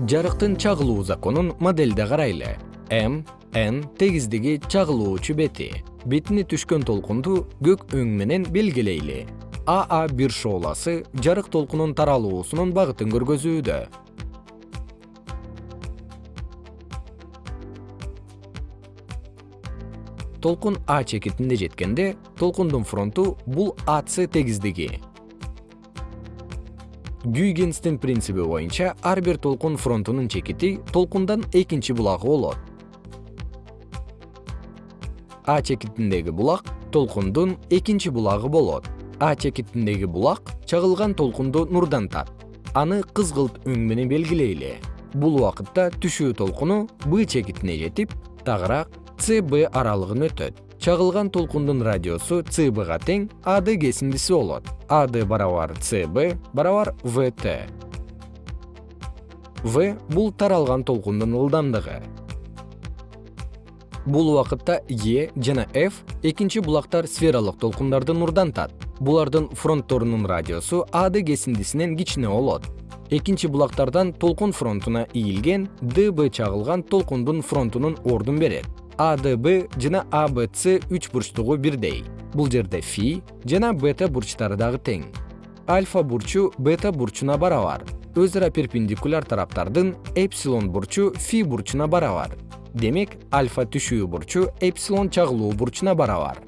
жарыктын чагылуу законун модельде карайлы. М н тегиздиги чагылуучу бети. Бетине түшкөн толкунду көк өң менен белгилейли. Аа бир шооласы жарык толкунун таралуусунун багытын көргөзүүдө. Толкун а чекитинде жеткенде толкундун фронту бул ац тегиздиги гюйгенстин принциби боюнча ар бир толкун фронтунун чекити толкундан экинчи булагы болот. А чекитиндеги булак толкундун экинчи булагы болот. А чекитиндеги булак чагылган толкунду нурдантат. Аны кызгылт өң менен белгилейли. Бул убакытта түшүү толкуну б чекитине жетип тагыраак цб аралыгын өтөт чагылган толкундун радиусу цбга тең ад кесиндиси болот. Ад барабар цб барабар вт в бул таралган толкундун ылдамдыгы. Бул убакытта е жана f экинчи булактар сфералык толкундарды нурдантат. Булардын фронтторунун радиусу ад кесиндисинен кичине болот. Экинчи булактардан толкун фронтуна ийилген дб чагылган толкундун фронтунун ордун берет адб жана абц үч бурчтугу бирдей. Бул жерде фи жана бета бурчтары дагы тең. Альфа бурчу бета бурчуна барабар. Өз ара перпендикуляр тараптардын эпсилон бурчу фи бурчуна барабар. Демек альфа түшүү бурчу эпсилон чагылуу бурчуна барабар